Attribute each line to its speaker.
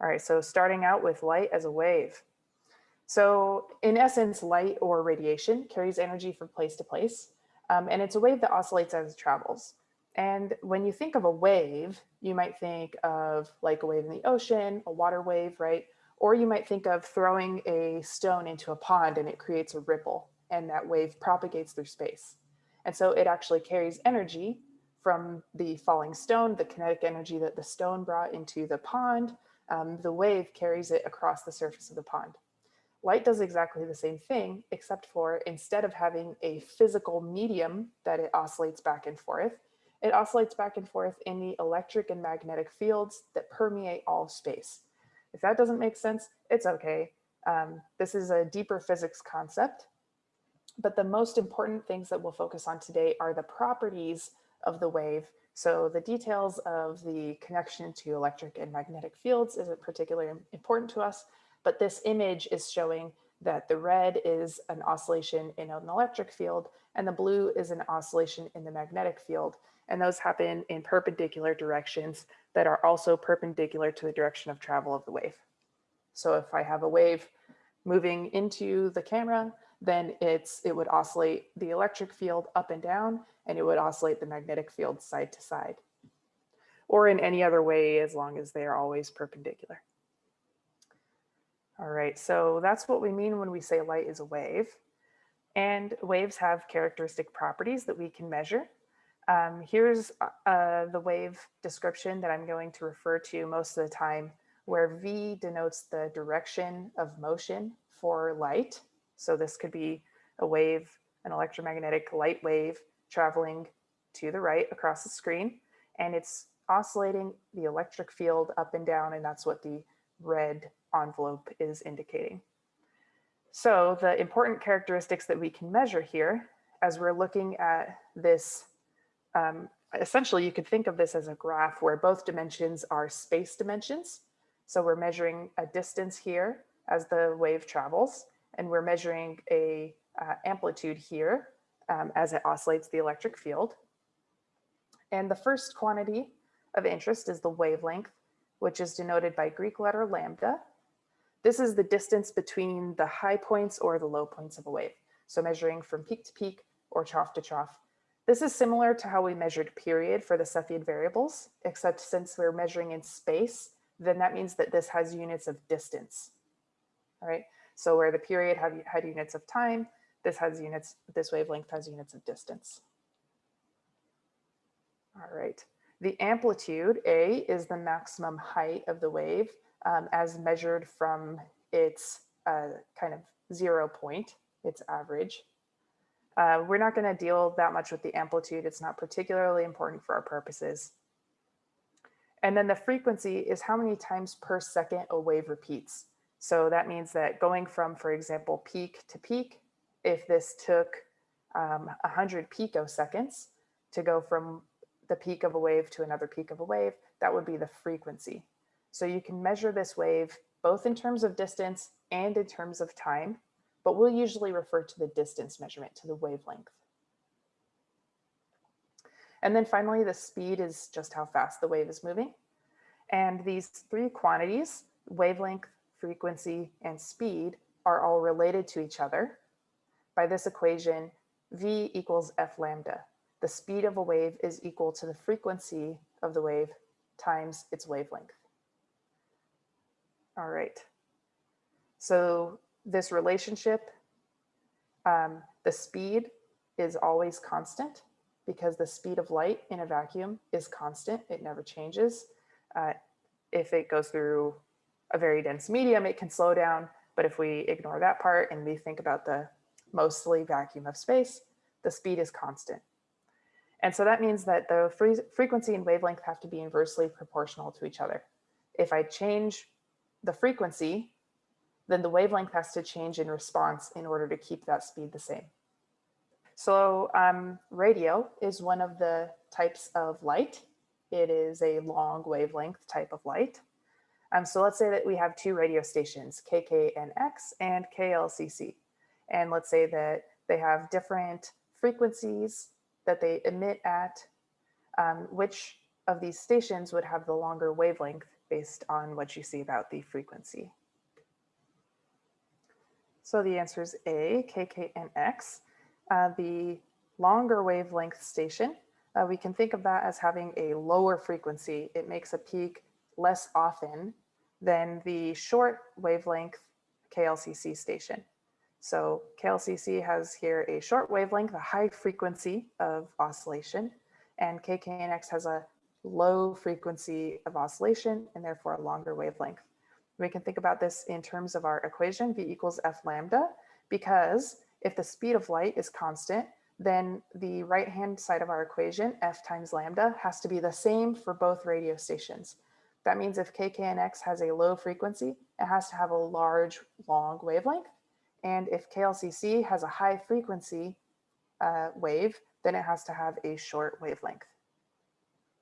Speaker 1: All right, so starting out with light as a wave. So in essence, light or radiation carries energy from place to place, um, and it's a wave that oscillates as it travels. And when you think of a wave, you might think of like a wave in the ocean, a water wave, right? Or you might think of throwing a stone into a pond and it creates a ripple and that wave propagates through space. And so it actually carries energy from the falling stone, the kinetic energy that the stone brought into the pond, um, the wave carries it across the surface of the pond. Light does exactly the same thing, except for instead of having a physical medium that it oscillates back and forth, it oscillates back and forth in the electric and magnetic fields that permeate all space. If that doesn't make sense, it's okay. Um, this is a deeper physics concept, but the most important things that we'll focus on today are the properties of the wave. So the details of the connection to electric and magnetic fields isn't particularly important to us, but this image is showing that the red is an oscillation in an electric field and the blue is an oscillation in the magnetic field. And those happen in perpendicular directions that are also perpendicular to the direction of travel of the wave. So if I have a wave moving into the camera, then it's it would oscillate the electric field up and down, and it would oscillate the magnetic field side to side, or in any other way as long as they are always perpendicular. All right, so that's what we mean when we say light is a wave. And waves have characteristic properties that we can measure. Um, here's uh, the wave description that I'm going to refer to most of the time, where V denotes the direction of motion for light. So this could be a wave, an electromagnetic light wave traveling to the right across the screen, and it's oscillating the electric field up and down, and that's what the red envelope is indicating. So the important characteristics that we can measure here as we're looking at this, um, essentially you could think of this as a graph where both dimensions are space dimensions. So we're measuring a distance here as the wave travels, and we're measuring a uh, amplitude here um, as it oscillates the electric field. And the first quantity of interest is the wavelength, which is denoted by Greek letter lambda. This is the distance between the high points or the low points of a wave. So measuring from peak to peak or trough to trough. This is similar to how we measured period for the Cepheid variables, except since we're measuring in space, then that means that this has units of distance. All right, so where the period had, had units of time, this has units, this wavelength has units of distance. All right, the amplitude, A, is the maximum height of the wave um, as measured from its uh, kind of zero point, its average. Uh, we're not gonna deal that much with the amplitude. It's not particularly important for our purposes. And then the frequency is how many times per second a wave repeats. So that means that going from, for example, peak to peak, if this took um, 100 picoseconds to go from the peak of a wave to another peak of a wave, that would be the frequency. So you can measure this wave both in terms of distance and in terms of time, but we'll usually refer to the distance measurement, to the wavelength. And then finally, the speed is just how fast the wave is moving. And these three quantities, wavelength, frequency, and speed are all related to each other. By this equation, V equals F lambda. The speed of a wave is equal to the frequency of the wave times its wavelength. All right. So this relationship, um, the speed is always constant because the speed of light in a vacuum is constant. It never changes. Uh, if it goes through a very dense medium, it can slow down. But if we ignore that part and we think about the mostly vacuum of space, the speed is constant. And so that means that the frequency and wavelength have to be inversely proportional to each other. If I change the frequency, then the wavelength has to change in response in order to keep that speed the same. So um, radio is one of the types of light. It is a long wavelength type of light. Um, so let's say that we have two radio stations, KKNX and KLCC. And let's say that they have different frequencies that they emit at. Um, which of these stations would have the longer wavelength based on what you see about the frequency. So the answer is A, KKNX. Uh, the longer wavelength station, uh, we can think of that as having a lower frequency. It makes a peak less often than the short wavelength KLCC station. So KLCC has here a short wavelength, a high frequency of oscillation, and KKNX has a low frequency of oscillation and therefore a longer wavelength. We can think about this in terms of our equation, V equals F lambda, because if the speed of light is constant, then the right-hand side of our equation, F times lambda, has to be the same for both radio stations. That means if KKNX has a low frequency, it has to have a large, long wavelength. And if KLCC has a high frequency uh, wave, then it has to have a short wavelength.